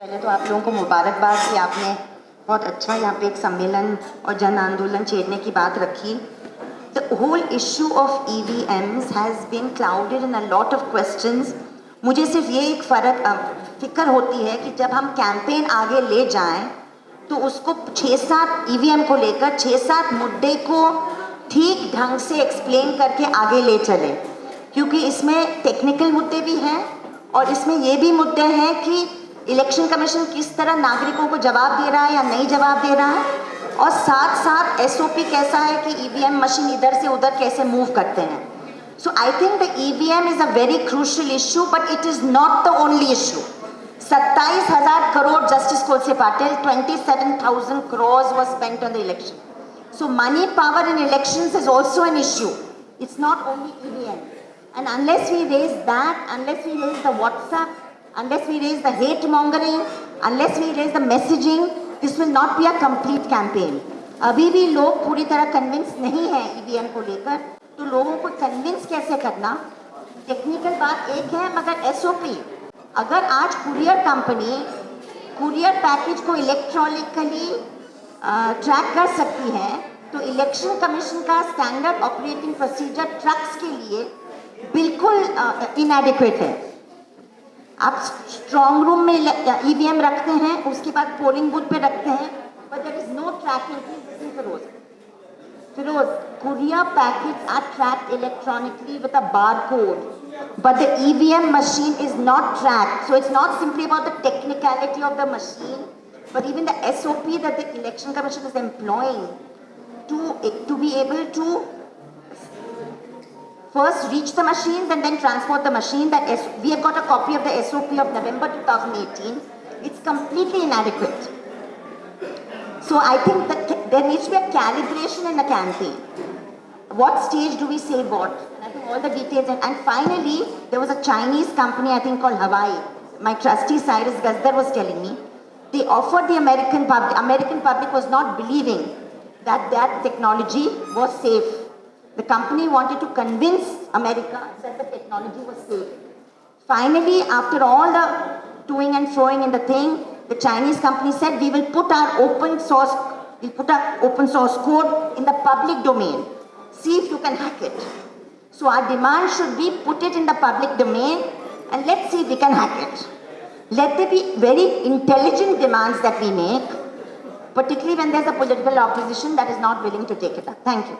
पहले तो आप लोगों को मुबारकबाद कि आपने बहुत अच्छा यहाँ पे एक सम्मेलन और जन आंदोलन छेड़ने की बात रखी। The whole issue of E V Ms has been clouded in a lot of question मुझे सिर्फ़ ये एक फ़र्क फ़िक्र होती है कि जब हम कैंपेन आगे ले जाएँ तो उसको छः सात ईवीएम को लेकर छः सात मुद्दे को ठीक ढंग से एक्सप्लेन करके आगे ले चले। क्योंकि इसमें टेक्निकल मुद्दे भी हैं और इसमें ये भी मुद्दे हैं कि इलेक्शन कमीशन किस तरह नागरिकों को जवाब दे रहा है या नहीं जवाब दे रहा है और साथ साथ एसओपी कैसा है कि ईवीएम मशीन इधर से उधर कैसे मूव करते हैं so I think the EVM is a very crucial issue but it is not the only issue सत्ताईस हज़ार crore justice Kolse Patil twenty seven thousand crore was spent on the election So money power in elections is also an issue. It's not only EVM. And unless we raise that, unless we raise the WhatsApp, unless we raise the hate mongering, unless we raise the messaging, this will not be a complete campaign. अभी भी लोग पूरी तरह convince नहीं है EVM को लेकर तो लोगों को कन्विंस कैसे करना? टेक्निकल बात एक है मगर एसओपी अगर आज कुरियर कंपनी कुरियर पैकेज को इलेक्ट्रॉनिकली ट्रैक कर सकती है तो इलेक्शन कमीशन का स्टैंडर्ड ऑपरेटिंग प्रोसीजर ट्रक्स के लिए बिल्कुल इनएडिक्वेट है। आप स्ट्रॉन्ग रूम में ईवीएम रखते हैं, उसके बाद पोलिंग बूथ पे रखते हैं but there is no tracking Firoz Firoz courier packet are track electronically with a bar code but the M machine is not track so it's not simply about the technicality of the machine but even the S O P that the election commission is employing to to be able to first reach the machines and then transport the machine. That S we have got a copy of the SOP of November 2018 it's completely inadequate. So I think that there needs to be a calibration in the campaign. What stage do we say what? And I think all the details. And, and finally there was a Chinese company I think called Hawaii. My trustee Cyrus Gazdar was telling me. They offered the American public, American public was not believing that that technology was safe. The company wanted to convince America that the technology was safe. Finally, after all the toing and froing in the thing, the Chinese company said, we will put our open source, we'll put our open source code in the public domain. See if you can hack it. So our demand should be put it in the public domain and let's see if we can hack it. Let there be very intelligent demands that we make, particularly when there's a political opposition that is not willing to take it up. Thank you.